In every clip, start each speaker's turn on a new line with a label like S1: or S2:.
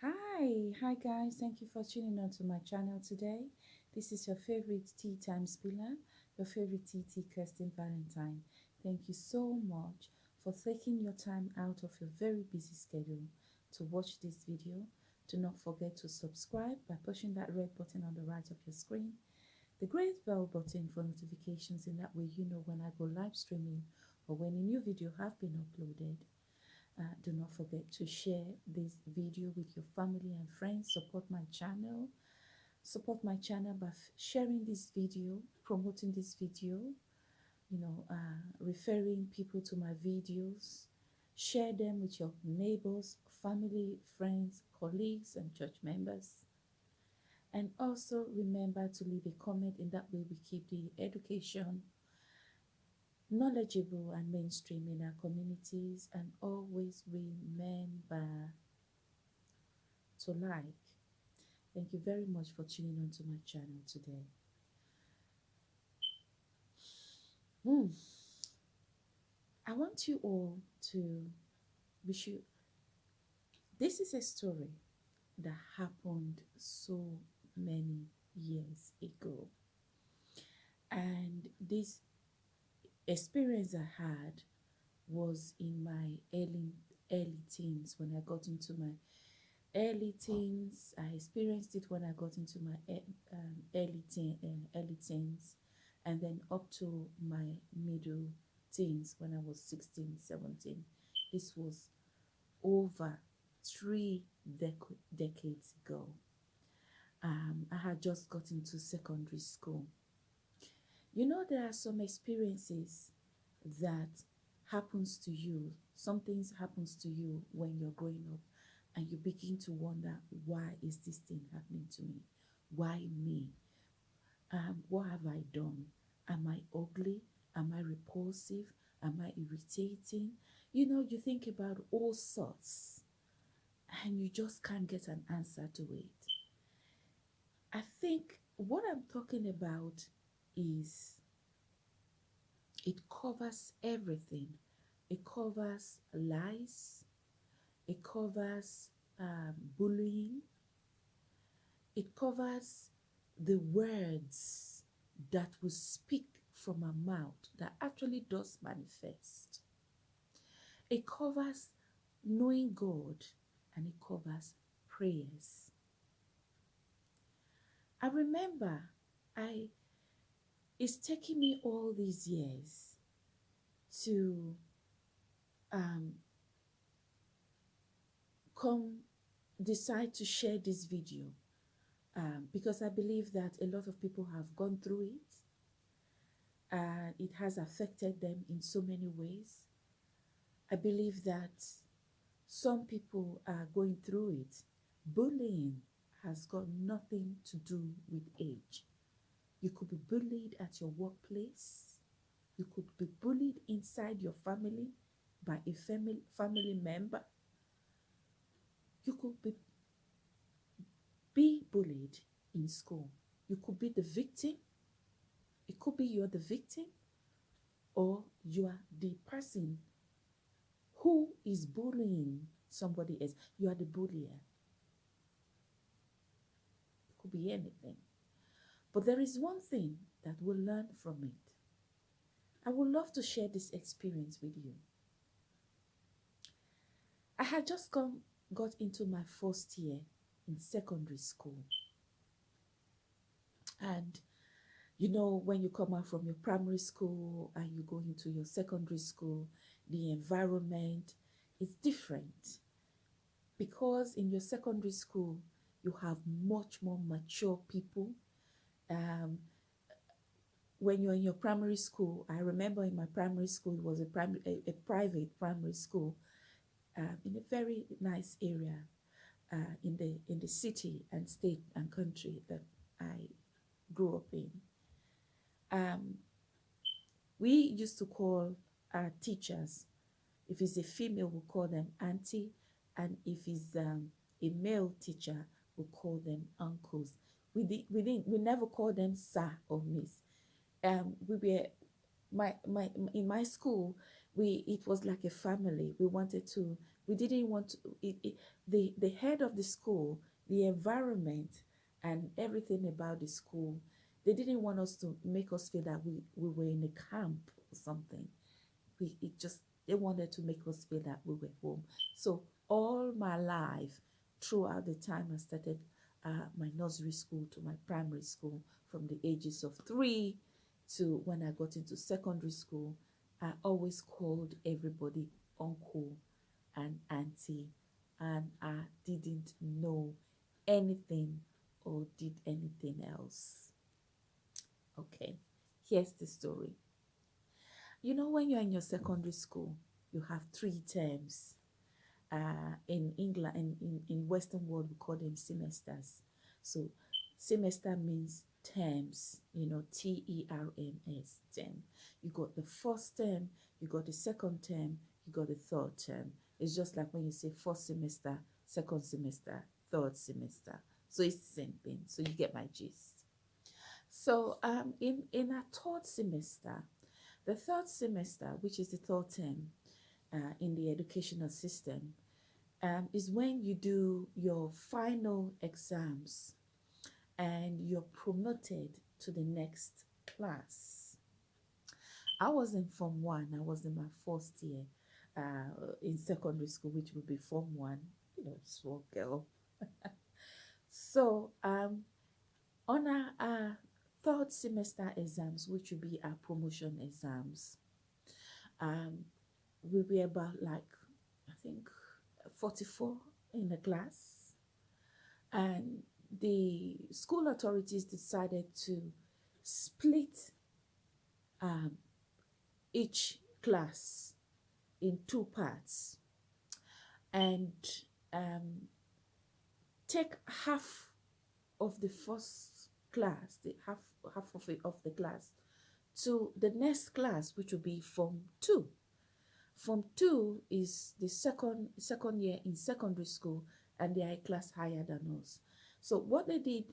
S1: Hi, hi guys. Thank you for tuning on to my channel today. This is your favorite tea time spiller, your favorite tea TT Kirsten Valentine. Thank you so much for taking your time out of your very busy schedule to watch this video. Do not forget to subscribe by pushing that red button on the right of your screen. The great bell button for notifications in that way you know when I go live streaming or when a new video have been uploaded. Uh, do not forget to share this video with your family and friends. Support my channel. Support my channel by sharing this video, promoting this video, you know, uh, referring people to my videos. Share them with your neighbors, family, friends, colleagues, and church members. And also remember to leave a comment. In that way, we keep the education knowledgeable and mainstream in our communities and always remember to like. Thank you very much for tuning on to my channel today. Hmm. I want you all to wish you. This is a story that happened so many years ago. And this experience I had was in my early early teens when I got into my early teens. I experienced it when I got into my um, early teen, uh, early teens, and then up to my middle teens when I was 16, 17. This was over three dec decades ago. Um, I had just got into secondary school. You know, there are some experiences that happens to you. Some things happens to you when you're growing up and you begin to wonder, why is this thing happening to me? Why me? Um, what have I done? Am I ugly? Am I repulsive? Am I irritating? You know, you think about all sorts and you just can't get an answer to it. I think what I'm talking about is it covers everything. It covers lies. It covers um, bullying. It covers the words that we speak from our mouth that actually does manifest. It covers knowing God and it covers prayers. I remember I it's taking me all these years to um, come decide to share this video um, because I believe that a lot of people have gone through it and it has affected them in so many ways. I believe that some people are going through it. Bullying has got nothing to do with age. You could be bullied at your workplace. You could be bullied inside your family by a family, family member. You could be, be bullied in school. You could be the victim. It could be you're the victim or you are the person who is bullying somebody else. You are the bullier. It could be anything. But there is one thing that we'll learn from it. I would love to share this experience with you. I had just come, got into my first year in secondary school. And you know, when you come out from your primary school and you go into your secondary school, the environment is different. Because in your secondary school, you have much more mature people um, when you're in your primary school, I remember in my primary school, it was a, primary, a, a private primary school um, in a very nice area uh, in, the, in the city and state and country that I grew up in. Um, we used to call our teachers, if it's a female, we call them auntie, and if it's um, a male teacher, we call them uncles we did we didn't we never called them sir or miss. Um we were my my in my school we it was like a family. We wanted to we didn't want to it, it, the the head of the school the environment and everything about the school they didn't want us to make us feel that we we were in a camp or something. We it just they wanted to make us feel that we were home. So all my life throughout the time i started uh, my nursery school to my primary school from the ages of three to when i got into secondary school I always called everybody uncle and auntie, and I didn't know anything or did anything else. Okay, here's the story. You know, when you're in your secondary school, you have three terms. Uh, in England, in, in, in Western world, we call them semesters. So semester means terms, you know, T E R M S, term. You got the first term, you got the second term, you got the third term. It's just like when you say first semester, second semester, third semester. So it's the same thing. So you get my gist. So um, in, in our third semester, the third semester, which is the third term uh, in the educational system, um, is when you do your final exams and you're promoted to the next class. I was in Form 1, I was in my first year uh, in secondary school, which would be Form 1, you know, small girl. so, um, on our, our third semester exams, which would be our promotion exams, um, we were about like, I think, 44 in the class. And the school authorities decided to split um, each class in two parts and um, take half of the first class, the half half of it of the class, to the next class, which will be Form Two. Form Two is the second second year in secondary school, and they are a class higher than us. So what they did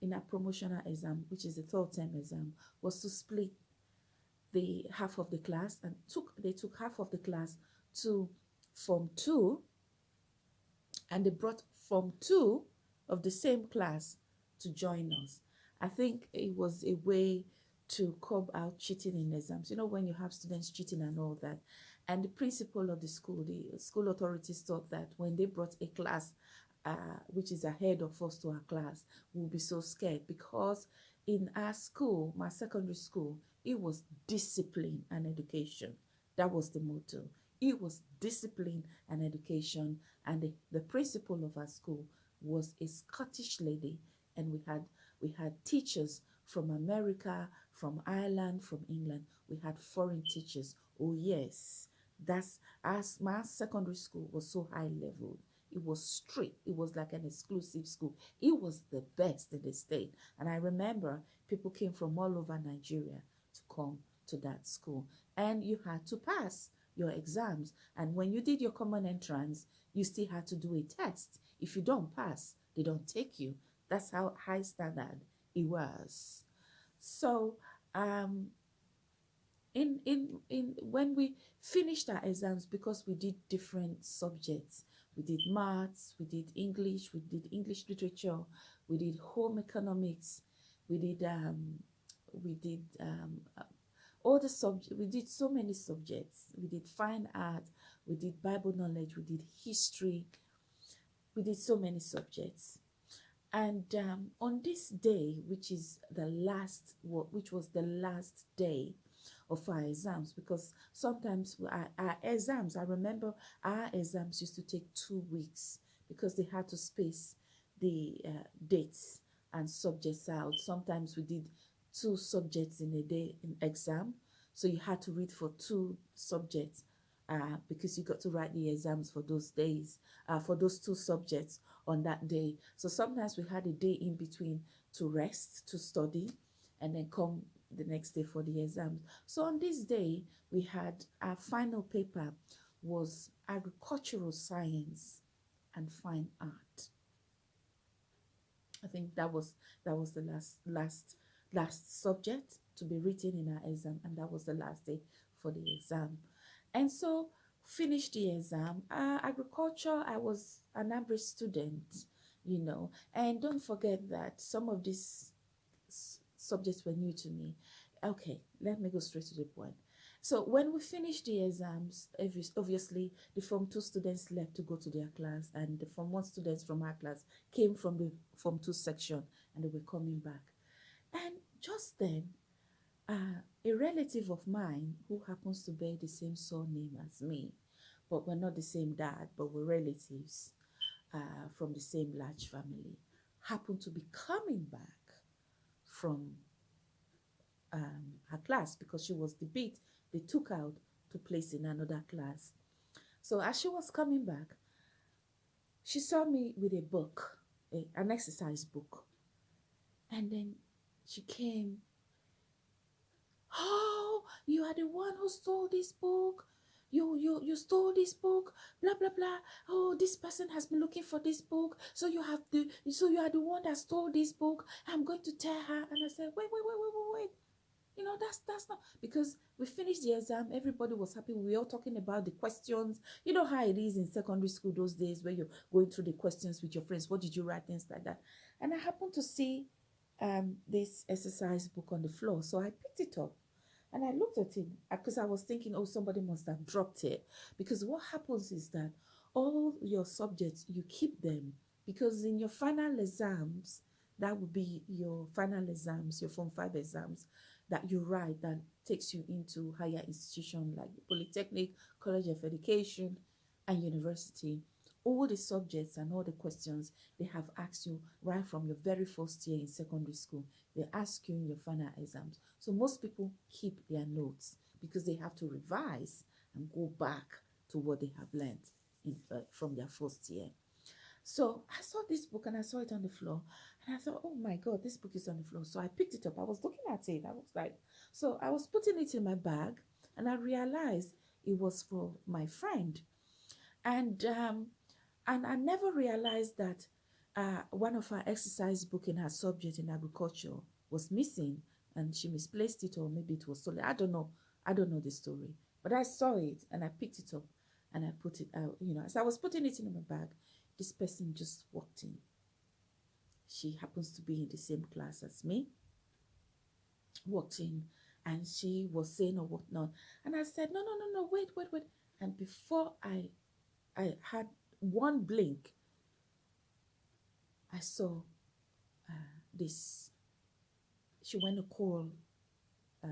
S1: in a promotional exam, which is the third term exam, was to split the half of the class and took they took half of the class to form two and they brought form two of the same class to join us. I think it was a way to curb out cheating in exams. You know, when you have students cheating and all that. And the principal of the school, the school authorities thought that when they brought a class uh, which is ahead of us to our class, we'll be so scared because in our school, my secondary school, it was discipline and education. That was the motto. It was discipline and education. And the, the principal of our school was a Scottish lady. And we had we had teachers from America, from Ireland, from England. We had foreign teachers. Oh yes, that's as my secondary school was so high level it was strict. It was like an exclusive school. It was the best in the state. And I remember people came from all over Nigeria to come to that school. And you had to pass your exams. And when you did your common entrance, you still had to do a test. If you don't pass, they don't take you. That's how high standard it was. So um, in in in when we finished our exams because we did different subjects we did maths, we did English, we did English literature, we did home economics, we did um, we did um, uh, all the subjects. We did so many subjects. We did fine art, we did Bible knowledge, we did history, we did so many subjects. And um, on this day, which is the last, which was the last day of our exams because sometimes our, our exams, I remember our exams used to take two weeks because they had to space the uh, dates and subjects out. Sometimes we did two subjects in a day in exam. So you had to read for two subjects uh, because you got to write the exams for those days, uh, for those two subjects on that day. So sometimes we had a day in between to rest, to study, and then come the next day for the exams. So on this day, we had our final paper was agricultural science and fine art. I think that was that was the last last last subject to be written in our exam, and that was the last day for the exam. And so finished the exam. Uh, agriculture, I was an average student, you know. And don't forget that some of these subjects were new to me. Okay, let me go straight to the point. So when we finished the exams, obviously the Form 2 students left to go to their class and the Form 1 students from our class came from the Form 2 section and they were coming back. And just then, uh, a relative of mine who happens to bear the same surname as me, but we're not the same dad, but we're relatives uh, from the same large family, happened to be coming back from um, her class because she was the bit they took out to place in another class. So as she was coming back, she saw me with a book, a, an exercise book. And then she came, Oh, you are the one who stole this book. You, you, you stole this book, blah, blah, blah. Oh, this person has been looking for this book. So you have to, so you are the one that stole this book. I'm going to tell her. And I said, wait, wait, wait, wait, wait, wait. You know, that's that's not because we finished the exam, everybody was happy. We were all talking about the questions. You know how it is in secondary school those days where you're going through the questions with your friends. What did you write? Things like that. And I happened to see um, this exercise book on the floor. So I picked it up and I looked at it because uh, I was thinking, oh, somebody must have dropped it. Because what happens is that all your subjects, you keep them because in your final exams, that would be your final exams, your Form 5 exams that you write that takes you into higher institution like Polytechnic, College of Education, and university all the subjects and all the questions they have asked you right from your very first year in secondary school. They ask you in your final exams. So most people keep their notes because they have to revise and go back to what they have learned in, uh, from their first year. So I saw this book and I saw it on the floor and I thought, oh my God, this book is on the floor. So I picked it up. I was looking at it. I was like, so I was putting it in my bag and I realized it was for my friend. And um, and I never realized that uh, one of her exercise book in her subject in agriculture was missing and she misplaced it or maybe it was stolen. I don't know. I don't know the story. But I saw it and I picked it up and I put it out. You know, as I was putting it in my bag, this person just walked in. She happens to be in the same class as me. Walked in and she was saying or whatnot. And I said, no, no, no, no, wait, wait, wait. And before I I had one blink, I saw uh, this. She went to call uh,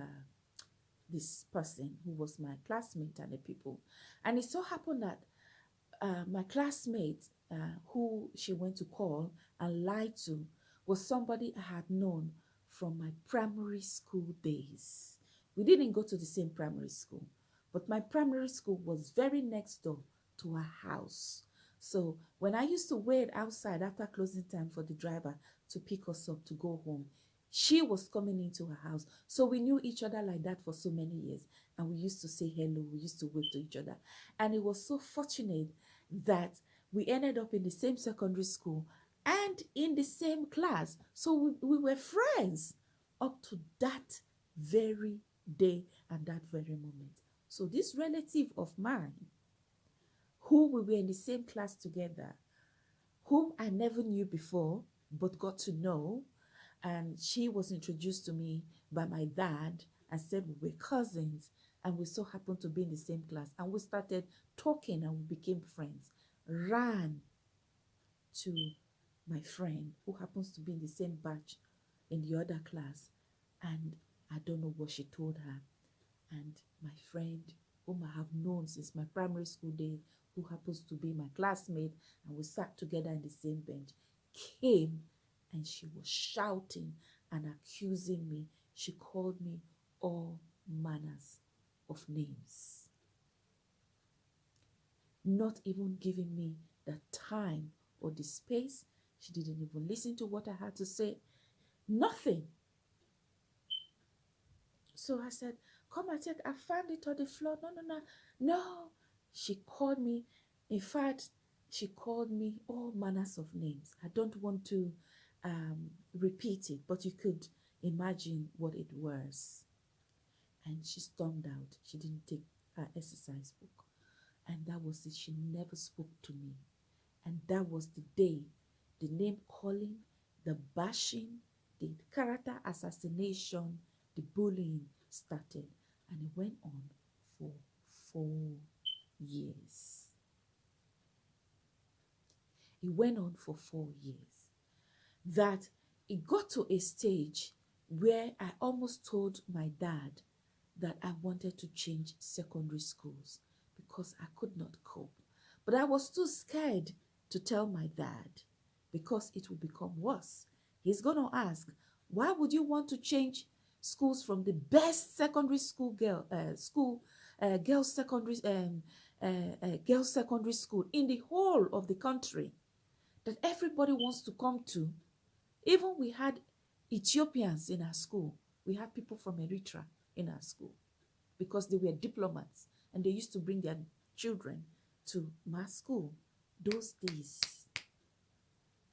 S1: this person who was my classmate and the people. And it so happened that uh, my classmate uh, who she went to call and lied to was somebody I had known from my primary school days. We didn't go to the same primary school, but my primary school was very next door to her house. So when I used to wait outside after closing time for the driver to pick us up to go home, she was coming into her house. So we knew each other like that for so many years. And we used to say hello. We used to wave to each other. And it was so fortunate that we ended up in the same secondary school and in the same class. So we, we were friends up to that very day and that very moment. So this relative of mine who we were in the same class together, whom I never knew before, but got to know. And she was introduced to me by my dad and said we were cousins and we so happened to be in the same class. And we started talking and we became friends. Ran to my friend who happens to be in the same batch in the other class. And I don't know what she told her. And my friend, whom I have known since my primary school day who happens to be my classmate, and we sat together in the same bench, came and she was shouting and accusing me. She called me all manners of names, not even giving me the time or the space. She didn't even listen to what I had to say. Nothing. So I said, Come and check. I found it on the floor. No, no, no, no. She called me, in fact, she called me all manners of names. I don't want to um, repeat it, but you could imagine what it was. And she stormed out. She didn't take her exercise book. And that was it. She never spoke to me. And that was the day the name calling, the bashing, the character assassination, the bullying started. And it went on for four years. It went on for four years. That it got to a stage where I almost told my dad that I wanted to change secondary schools because I could not cope. But I was too scared to tell my dad because it would become worse. He's going to ask, why would you want to change schools from the best secondary school girl uh, school uh, girls secondary um, uh, uh, girls secondary school in the whole of the country that everybody wants to come to even we had ethiopians in our school. We had people from eritrea in our school because they were diplomats and they used to bring their children to my school. Those days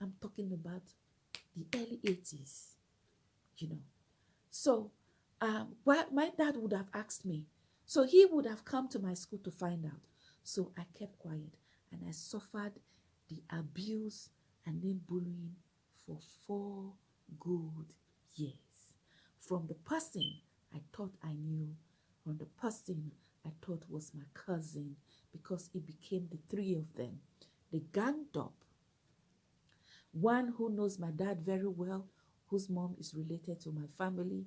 S1: i'm talking about the early 80s you know. So um, my dad would have asked me so he would have come to my school to find out. So i kept quiet and i suffered the abuse and then bullying for four good years from the person i thought i knew from the person I thought was my cousin because it became the three of them. They ganged up. One who knows my dad very well, whose mom is related to my family.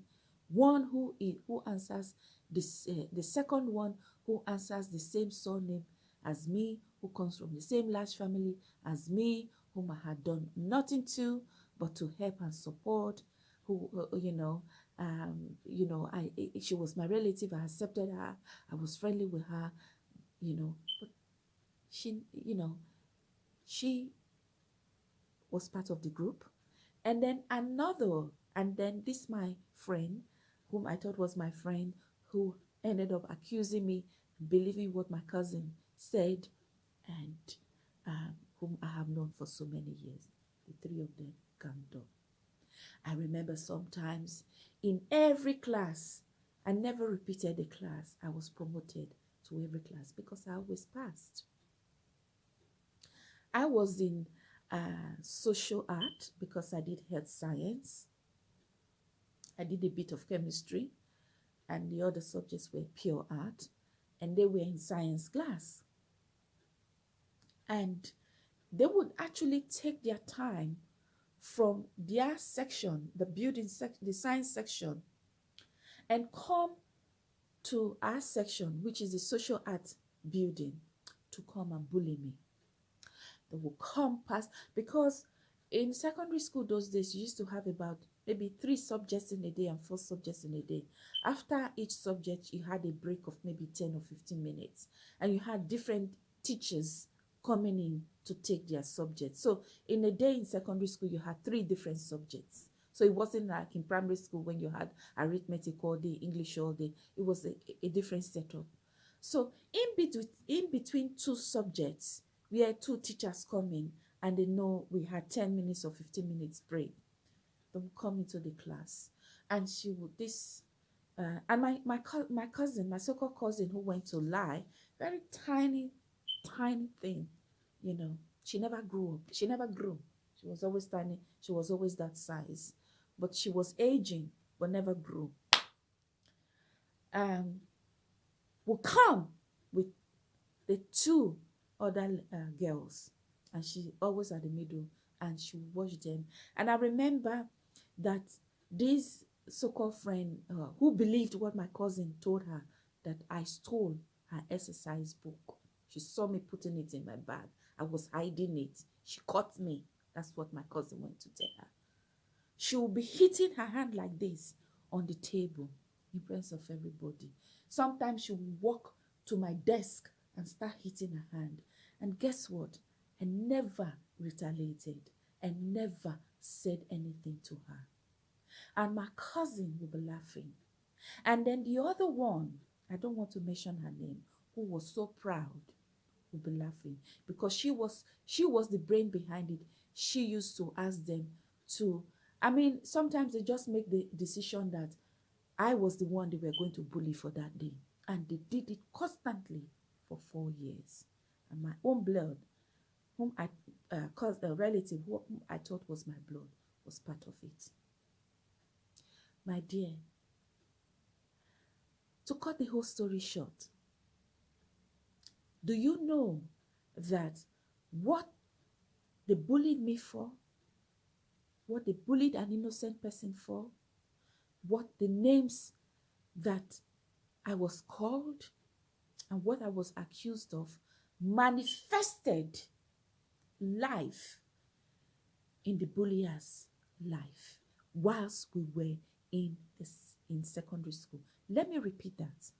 S1: One who is, who answers this, uh, the second one who answers the same surname as me, who comes from the same large family as me, whom I had done nothing to but to help and support, who, uh, you know, um, you know, I she was my relative. I accepted her. I was friendly with her, you know. But she, you know, she was part of the group, and then another, and then this my friend, whom I thought was my friend, who ended up accusing me, believing what my cousin said, and um, whom I have known for so many years. The three of them ganged up. I remember sometimes in every class, I never repeated a class. I was promoted to every class because I always passed. I was in uh, social art because I did health science. I did a bit of chemistry and the other subjects were pure art and they were in science class. And they would actually take their time from their section, the building section, the science section, and come to our section, which is the social art building, to come and bully me. They will come past because in secondary school those days you used to have about maybe three subjects in a day and four subjects in a day. After each subject, you had a break of maybe 10 or 15 minutes, and you had different teachers coming in to take their subjects. So in a day in secondary school, you had three different subjects. So it wasn't like in primary school when you had arithmetic all day, English all day. It was a, a different setup. So in between, in between two subjects, we had two teachers coming and they know we had 10 minutes or 15 minutes break. They would come into the class and she would, this, uh, and my, my, my cousin, my so-called cousin who went to lie, very tiny, tiny thing, you know. She never grew up. She never grew. She was always tiny. She was always that size. But she was aging, but never grew. Um, will come with the two other uh, girls. And she always at the middle and she watched them. And I remember that this so-called friend uh, who believed what my cousin told her that I stole her exercise book she saw me putting it in my bag. I was hiding it. She caught me. That's what my cousin went to tell her. She will be hitting her hand like this on the table in presence of everybody. Sometimes she will walk to my desk and start hitting her hand. And guess what? I never retaliated and never said anything to her. And my cousin will be laughing. And then the other one, I don't want to mention her name, who was so proud will be laughing because she was she was the brain behind it she used to ask them to i mean sometimes they just make the decision that i was the one they were going to bully for that day And they did it constantly for four years. And my own blood, whom I uh, a relative whom I thought was my blood, was part of it. My dear, to cut the whole story short, do you know that what they bullied me for, what they bullied an innocent person for, what the names that I was called and what I was accused of manifested life in the bullier's life whilst we were in this in secondary school. Let me repeat that.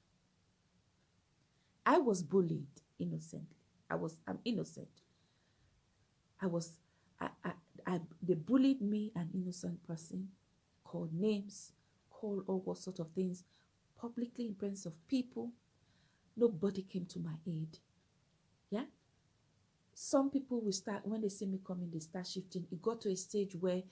S1: I was bullied innocently. I was I'm innocent. I was I, I, I they bullied me, an innocent person, called names, called all sorts of things, publicly in presence of people. Nobody came to my aid. Yeah. Some people will start when they see me coming, they start shifting. It got to a stage where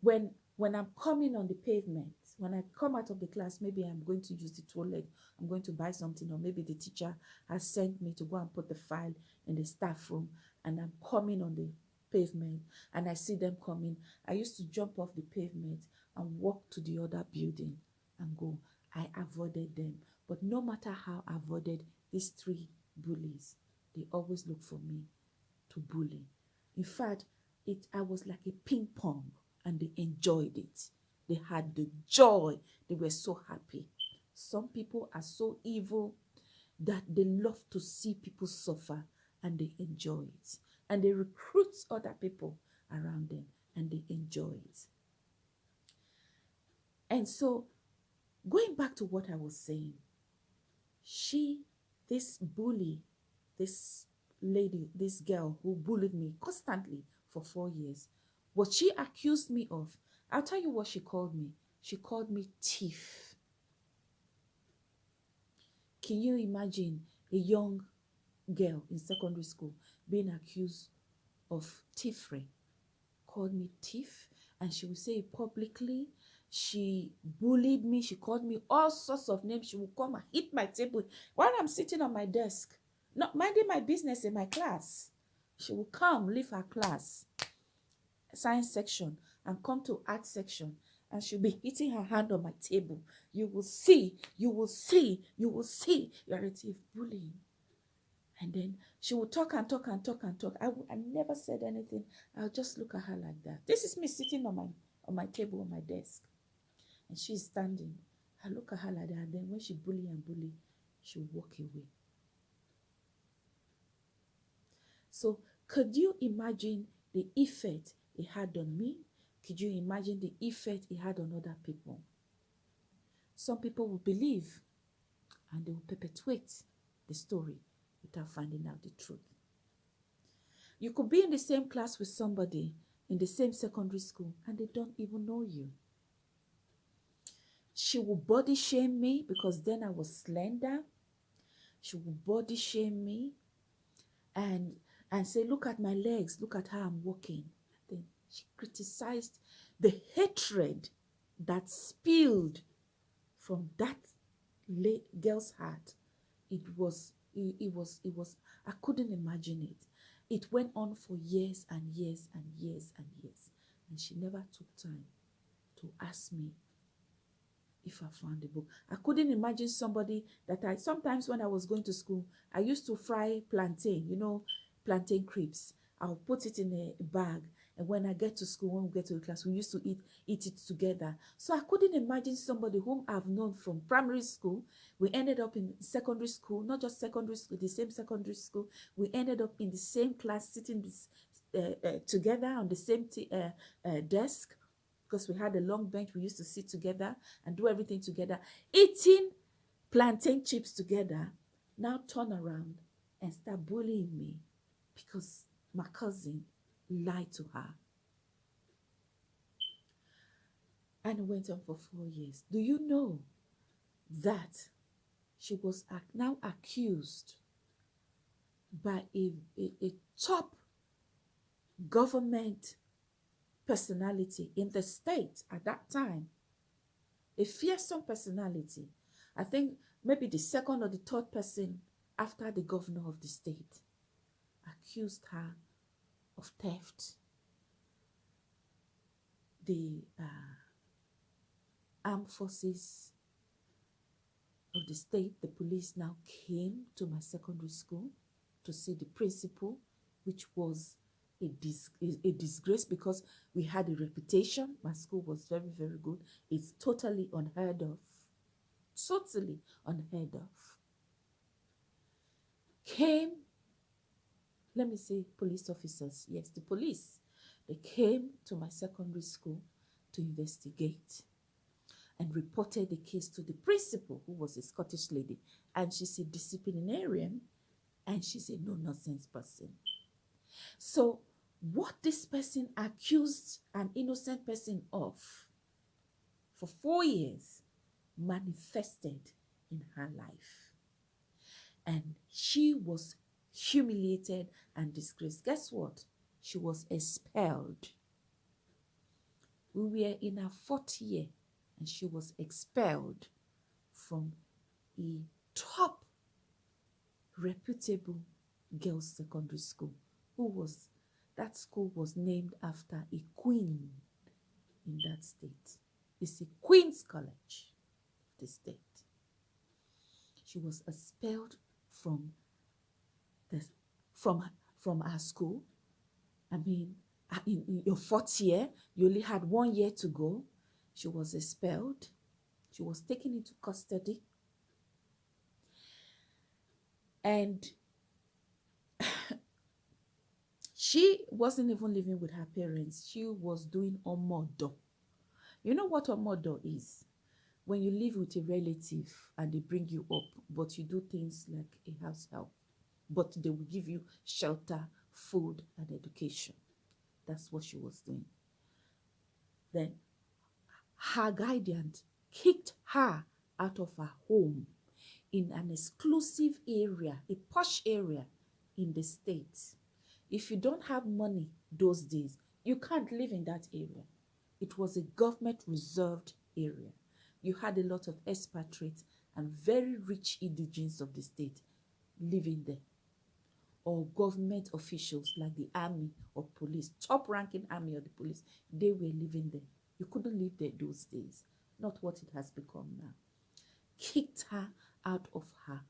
S1: when when I'm coming on the pavement, when I come out of the class, maybe I'm going to use the toilet, I'm going to buy something, or maybe the teacher has sent me to go and put the file in the staff room, and I'm coming on the pavement, and I see them coming. I used to jump off the pavement and walk to the other building and go. I avoided them. But no matter how I avoided these three bullies, they always look for me to bully. In fact, it I was like a ping pong and they enjoyed it. They had the joy. They were so happy. Some people are so evil that they love to see people suffer and they enjoy it. And they recruit other people around them and they enjoy it. And so, going back to what I was saying, she, this bully, this lady, this girl who bullied me constantly for four years, what she accused me of, I'll tell you what she called me. She called me thief. Can you imagine a young girl in secondary school being accused of thievery? Called me thief, and she would say it publicly. She bullied me. She called me all sorts of names. She would come and hit my table while I'm sitting on my desk, not minding my business in my class. She would come, leave her class, science section, and come to art section and she'll be hitting her hand on my table. You will see, you will see, you will see you're a thief bullying. And then she will talk and talk and talk and talk. I, I never said anything. I'll just look at her like that. This is me sitting on my on my table on my desk. And she's standing. I look at her like that. And then when she bully and bully, she'll walk away. So could you imagine the effect it had on me could you imagine the effect it had on other people? Some people will believe and they will perpetuate the story without finding out the truth. You could be in the same class with somebody in the same secondary school and they don't even know you. She will body shame me because then I was slender. She will body shame me and and say, look at my legs, look at how I'm walking. She criticized the hatred that spilled from that girl's heart. It was, it, it was, it was, I couldn't imagine it. It went on for years and years and years and years. And she never took time to ask me if I found the book. I couldn't imagine somebody that I, sometimes when I was going to school, I used to fry plantain, you know, plantain crisps. I'll put it in a bag when I get to school, when we get to the class, we used to eat eat it together. So I couldn't imagine somebody whom I've known from primary school. We ended up in secondary school, not just secondary school, the same secondary school. We ended up in the same class, sitting uh, uh, together on the same uh, uh, desk because we had a long bench. We used to sit together and do everything together, eating plantain chips together. Now turn around and start bullying me because my cousin lied to her. And it went on for four years. Do you know that she was now accused by a, a, a top government personality in the state at that time? A fearsome personality. I think maybe the second or the third person after the governor of the state accused her of theft. The uh, armed forces of the state, the police now came to my secondary school to see the principal, which was a, dis- a disgrace because we had a reputation. My school was very, very good. It's totally unheard of. Totally unheard of. Came, let me say, police officers. Yes, the police. They came to my secondary school to investigate and reported the case to the principal, who was a Scottish lady. And she's a disciplinarian and she's a no nonsense person. So, what this person accused an innocent person of for four years manifested in her life. And she was humiliated and disgraced. Guess what? She was expelled. We were in our fourth year and she was expelled from a top reputable girls secondary school who was that school was named after a queen in that state it's a queen's college the state she was expelled from the from from our school i mean uh, in, your fourth year you only had one year to go she was expelled she was taken into custody and she wasn't even living with her parents. She was doing a omodo. You know what a omodo is? When you live with a relative and they bring you up, but you do things like a house help, but they will give you shelter, food, and education. That's what she was doing. Then her guardian kicked her out of her home in an exclusive area, a posh area in the States. If you don't have money those days, you can't live in that area. It was a government reserved area. You had a lot of expatriates and very rich indigenes of the state living there. Or government officials like the army or police, top ranking army or the police, they were living there. You couldn't live there those days. Not what it has become now. Kicked her out of her.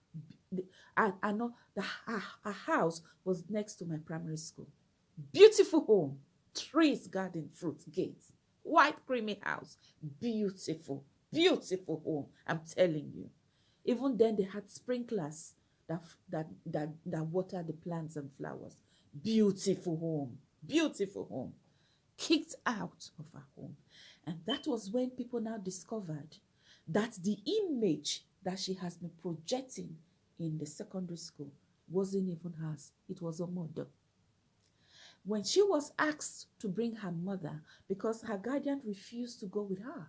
S1: I, I know the her, her house was next to my primary school. Beautiful home, trees, garden, fruit, gates, white creamy house, beautiful, beautiful home. I'm telling you. Even then, they had sprinklers that that that that water the plants and flowers. Beautiful home, beautiful home. Kicked out of her home, and that was when people now discovered that the image that she has been projecting in the secondary school wasn't even hers, it was her mother. When she was asked to bring her mother, because her guardian refused to go with her,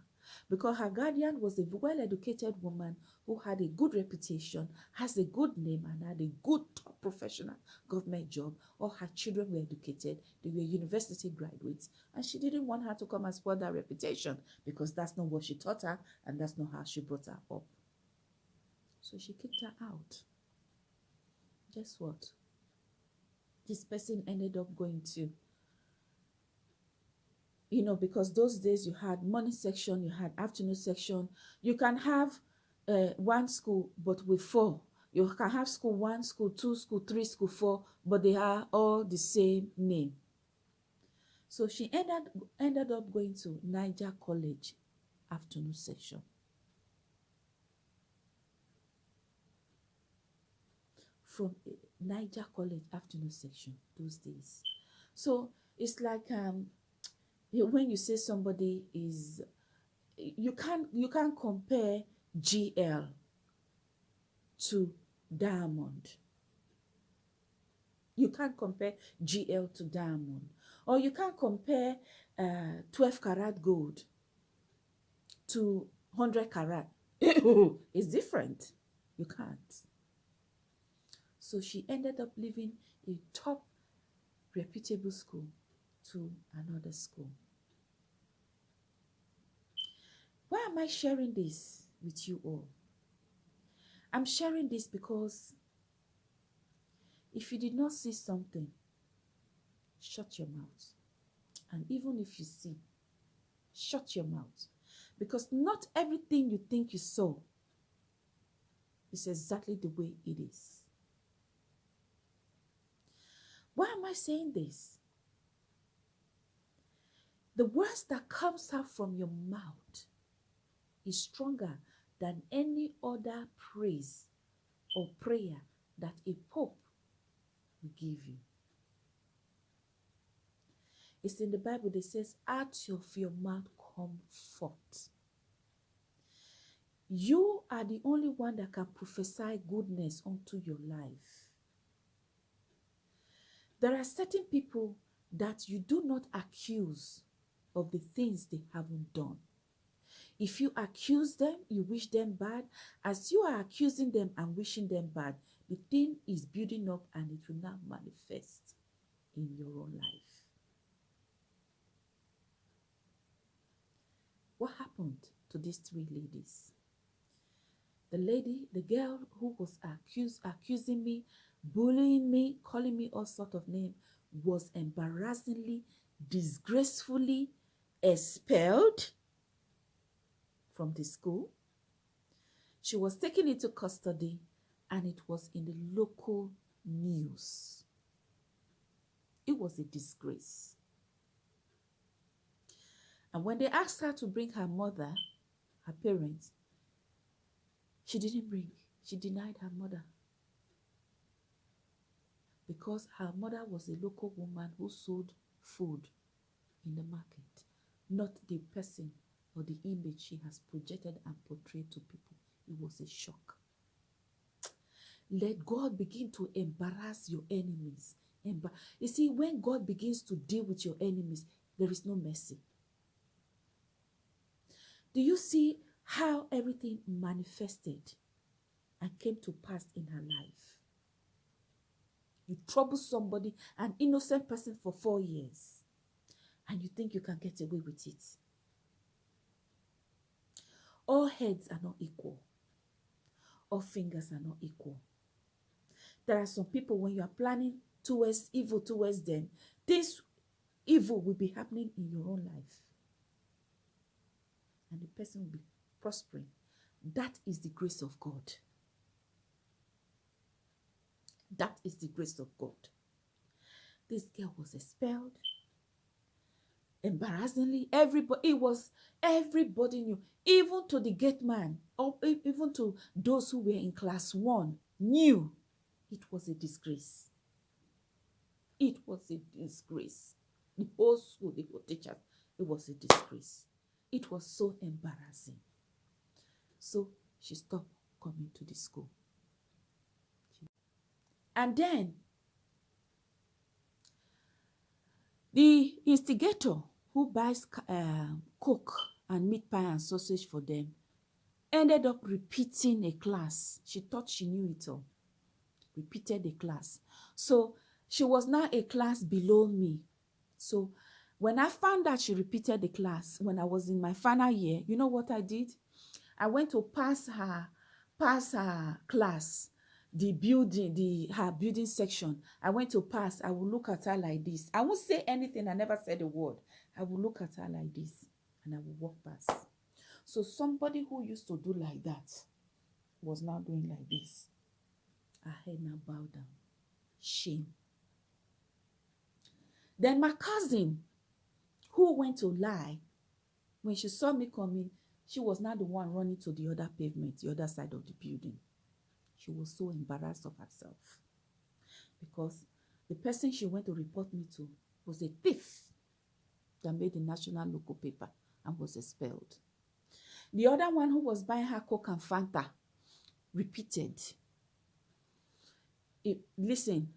S1: because her guardian was a well educated woman who had a good reputation, has a good name, and had a good top professional government job. All her children were educated, they were university graduates, and she didn't want her to come and spoil that reputation because that's not what she taught her and that's not how she brought her up. So she kicked her out. Guess what? This person ended up going to, you know, because those days you had morning section, you had afternoon section. You can have uh, one school, but with four. You can have school one, school two, school three, school four, but they are all the same name. So she ended ended up going to Niger College afternoon section. from Niger College afternoon section those days. So it's like um, when you say somebody is, you can't you can't compare GL to Diamond. You can't compare GL to Diamond, or you can't compare uh, 12 karat gold to 100 karat. it's different. You can't. So she ended up leaving a top reputable school to another school. Why am I sharing this with you all? I'm sharing this because if you did not see something, shut your mouth. And even if you see, shut your mouth. Because not everything you think you saw is exactly the way it is. Why am I saying this? The words that comes out from your mouth is stronger than any other praise or prayer that a pope will give you. It's in the Bible that says, out of your mouth come forth. You are the only one that can prophesy goodness unto your life. There are certain people that you do not accuse of the things they haven't done. If you accuse them, you wish them bad. As you are accusing them and wishing them bad, the thing is building up and it will now manifest in your own life. What happened to these three ladies? The lady, the girl who was accused, accusing me, bullying me, calling me all sort of name, was embarrassingly, disgracefully expelled from the school. She was taken into custody and it was in the local news. It was a disgrace. And when they asked her to bring her mother, her parents, she didn't bring. She denied her mother. Because her mother was a local woman who sold food in the market, not the person or the image she has projected and portrayed to people. It was a shock. Let God begin to embarrass your enemies. You see, when God begins to deal with your enemies, there is no mercy. Do you see how everything manifested and came to pass in her life? You trouble somebody, an innocent person, for four years, and you think you can get away with it. All heads are not equal. All fingers are not equal. There are some people, when you are planning towards evil towards them, this evil will be happening in your own life. And the person will be prospering. That is the grace of God. That is the grace of God. This girl was expelled embarrassingly everybody it was everybody knew even to the gate man or even to those who were in class one knew it was a disgrace. It was a disgrace. The whole school the whole teachers it was a disgrace. It was so embarrassing. So she stopped coming to the school. And then the instigator who buys uh, coke and meat pie and sausage for them ended up repeating a class. She thought she knew it all. Repeated a class. So she was now a class below me. So when I found out she repeated the class, when I was in my final year, you know what I did? I went to pass her, pass her class the building, the her building section. I went to pass. I will look at her like this. I won't say anything. I never said a word. I will look at her like this and I will walk past. So somebody who used to do like that was now doing like this. Her head now bow down. Shame. Then my cousin, who went to lie, when she saw me coming, she was now the one running to the other pavement, the other side of the building. She was so embarrassed of herself because the person she went to report me to was a thief that made the national local paper and was expelled. The other one who was buying her Coke and Fanta repeated. It, listen,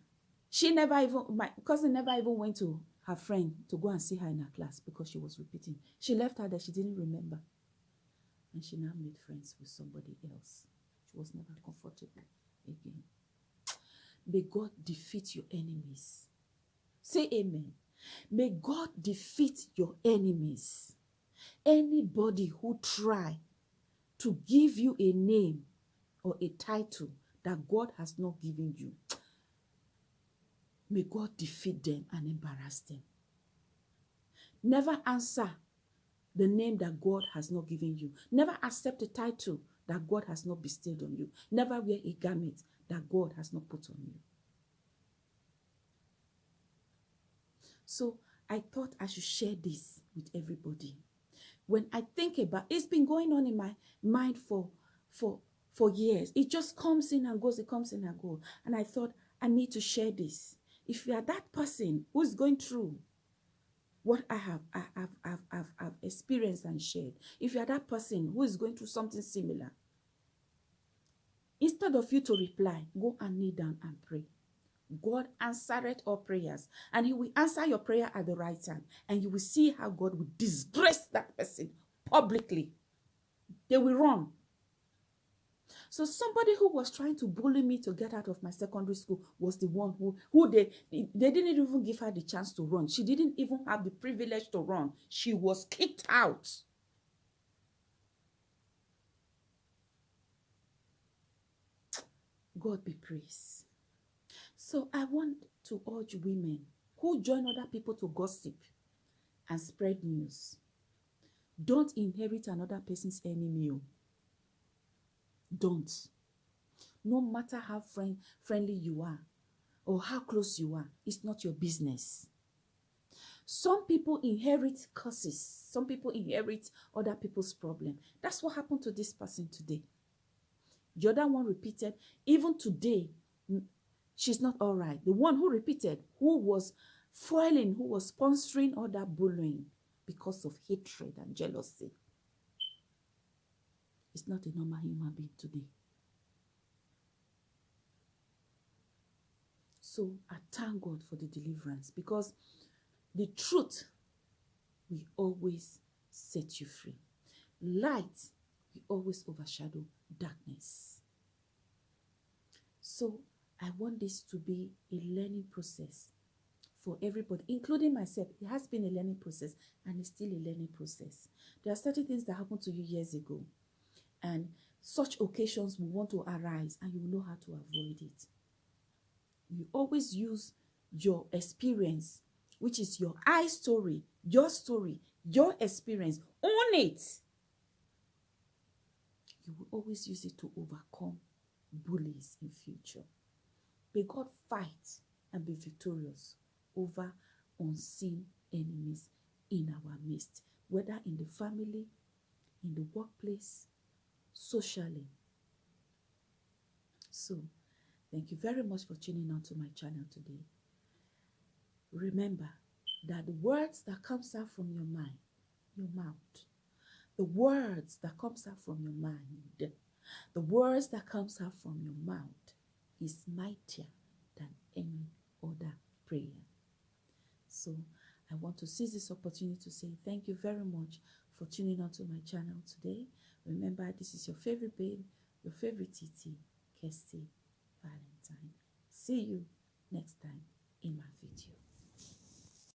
S1: she never even, my cousin never even went to her friend to go and see her in her class because she was repeating. She left her that she didn't remember. And she now made friends with somebody else. Was never comfortable again. May God defeat your enemies. Say amen. May God defeat your enemies. Anybody who try to give you a name or a title that God has not given you, may God defeat them and embarrass them. Never answer the name that God has not given you. Never accept a title that God has not bestowed on you. Never wear a garment that God has not put on you. So I thought I should share this with everybody. When I think about it's been going on in my mind for for for years. It just comes in and goes, it comes in and goes. And I thought I need to share this. If you are that person who's going through what I have, I have, I've, I've, I've experienced and shared, if you are that person who is going through something similar, instead of you to reply, go and kneel down and pray. God answered all prayers, and He will answer your prayer at the right time, and you will see how God will disgrace that person publicly. They will run. So somebody who was trying to bully me to get out of my secondary school was the one who, who they, they didn't even give her the chance to run. She didn't even have the privilege to run. She was kicked out. God be praised. So I want to urge women who join other people to gossip and spread news. Don't inherit another person's enemy. Oh. Don't. No matter how friend, friendly you are or how close you are, it's not your business. Some people inherit curses. Some people inherit other people's problem. That's what happened to this person today. The other one repeated, even today, she's not all right. The one who repeated, who was foiling, who was sponsoring other bullying because of hatred and jealousy is not a normal human being today. So I thank God for the deliverance because the truth will always set you free. Light will always overshadow darkness. So I want this to be a learning process for everybody, including myself. It has been a learning process and it's still a learning process. There are certain things that happened to you years ago and such occasions will want to arise and you will know how to avoid it. You always use your experience, which is your I story, your story, your experience. Own it. You will always use it to overcome bullies in future. May God fight and be victorious over unseen enemies in our midst, whether in the family, in the workplace, socially. So, thank you very much for tuning on to my channel today. Remember that the words that comes out from your mind, your mouth, the words that comes out from your mind, the words that comes out from your mouth is mightier than any other prayer. So I want to seize this opportunity to say thank you very much for tuning on to my channel today. Remember, this is your favorite babe, your favorite TT, Kirsty Valentine. See you next time in my video.